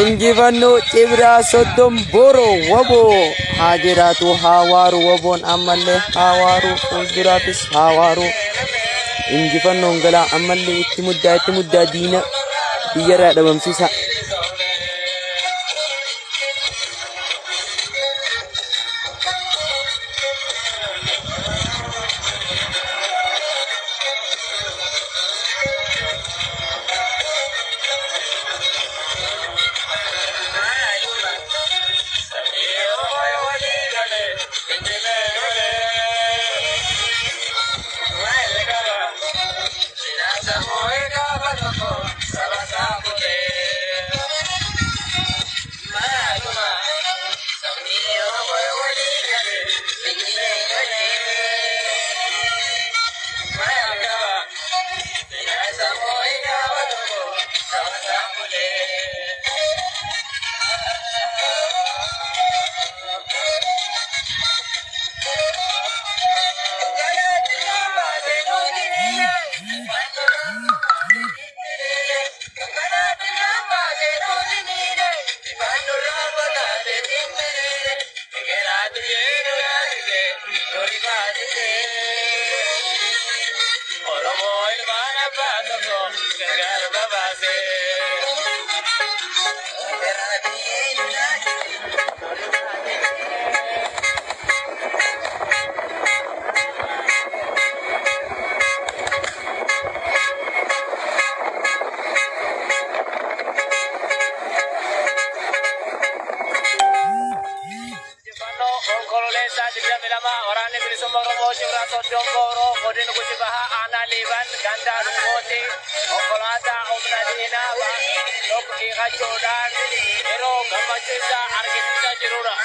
Injifannoo Cibraa Soddom Boroo Waboo haa jiraatu haa waaru waboon ammallee haa waaru fuulduraatis haa waaru injifannoon galaa ammallee itti muddaa itti muddaa diina biyyarraa dhabamsiisa. Oromo el barabado, cargar babase. Jangan lupa ganda jodan.